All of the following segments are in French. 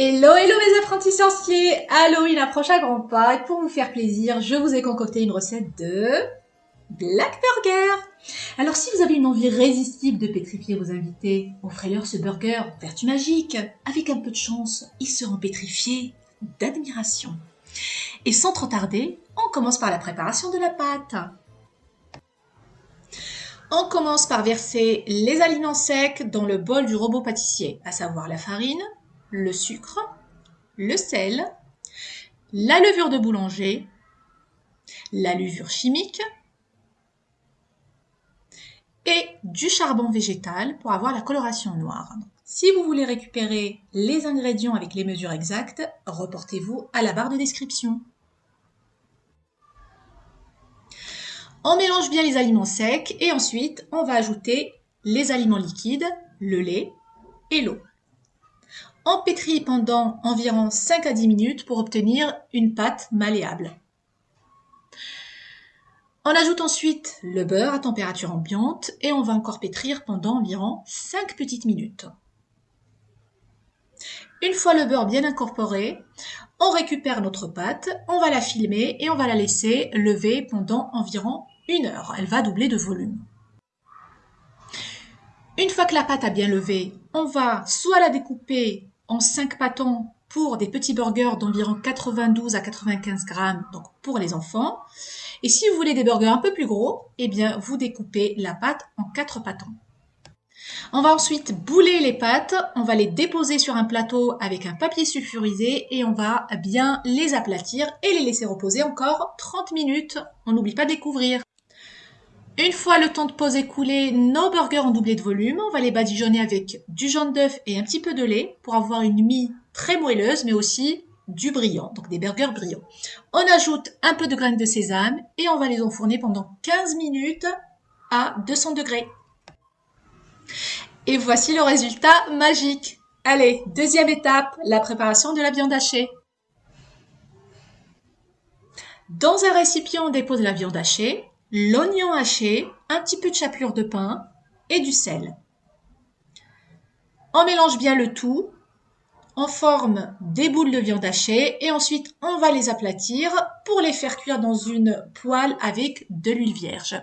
Hello, hello mes apprentis sorciers Halloween approche à grands pas et pour vous faire plaisir, je vous ai concocté une recette de Black Burger. Alors si vous avez une envie irrésistible de pétrifier vos invités, offrez-leur ce burger vertu magique. Avec un peu de chance, ils seront pétrifiés d'admiration. Et sans trop tarder, on commence par la préparation de la pâte. On commence par verser les aliments secs dans le bol du robot pâtissier, à savoir la farine, le sucre, le sel, la levure de boulanger, la levure chimique et du charbon végétal pour avoir la coloration noire. Si vous voulez récupérer les ingrédients avec les mesures exactes, reportez-vous à la barre de description. On mélange bien les aliments secs et ensuite on va ajouter les aliments liquides, le lait et l'eau. On pétrit pendant environ 5 à 10 minutes pour obtenir une pâte malléable. On ajoute ensuite le beurre à température ambiante et on va encore pétrir pendant environ 5 petites minutes. Une fois le beurre bien incorporé, on récupère notre pâte, on va la filmer et on va la laisser lever pendant environ une heure. Elle va doubler de volume. Une fois que la pâte a bien levé, on va soit la découper en 5 pâtons pour des petits burgers d'environ 92 à 95 grammes, donc pour les enfants. Et si vous voulez des burgers un peu plus gros, eh bien, vous découpez la pâte en 4 pâtons. On va ensuite bouler les pâtes, on va les déposer sur un plateau avec un papier sulfurisé et on va bien les aplatir et les laisser reposer encore 30 minutes. On n'oublie pas de découvrir. Une fois le temps de pause écoulé, nos burgers ont doublé de volume. On va les badigeonner avec du jaune d'œuf et un petit peu de lait pour avoir une mie très moelleuse, mais aussi du brillant, donc des burgers brillants. On ajoute un peu de graines de sésame et on va les enfourner pendant 15 minutes à 200 degrés. Et voici le résultat magique. Allez, deuxième étape, la préparation de la viande hachée. Dans un récipient, on dépose la viande hachée l'oignon haché, un petit peu de chapelure de pain et du sel. On mélange bien le tout, on forme des boules de viande hachée et ensuite on va les aplatir pour les faire cuire dans une poêle avec de l'huile vierge.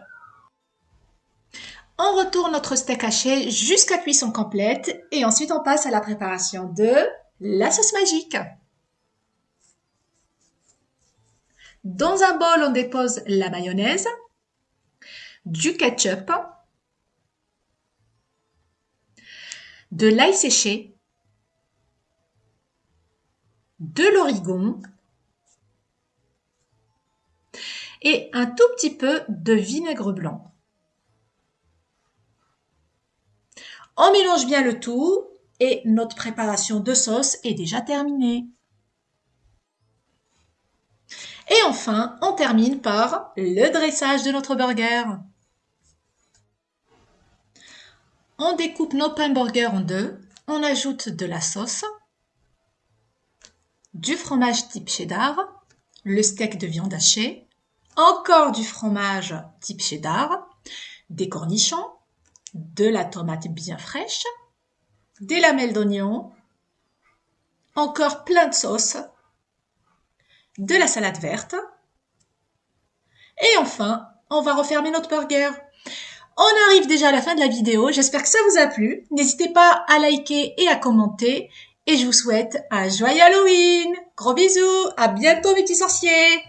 On retourne notre steak haché jusqu'à cuisson complète et ensuite on passe à la préparation de la sauce magique. Dans un bol, on dépose la mayonnaise, du ketchup, de l'ail séché, de l'origon et un tout petit peu de vinaigre blanc. On mélange bien le tout et notre préparation de sauce est déjà terminée. Et enfin, on termine par le dressage de notre burger. On découpe nos pains burgers en deux. On ajoute de la sauce, du fromage type cheddar, le steak de viande hachée, encore du fromage type cheddar, des cornichons, de la tomate bien fraîche, des lamelles d'oignon, encore plein de sauce, de la salade verte, et enfin, on va refermer notre burger. On arrive déjà à la fin de la vidéo, j'espère que ça vous a plu. N'hésitez pas à liker et à commenter. Et je vous souhaite un joyeux Halloween Gros bisous À bientôt petits sorciers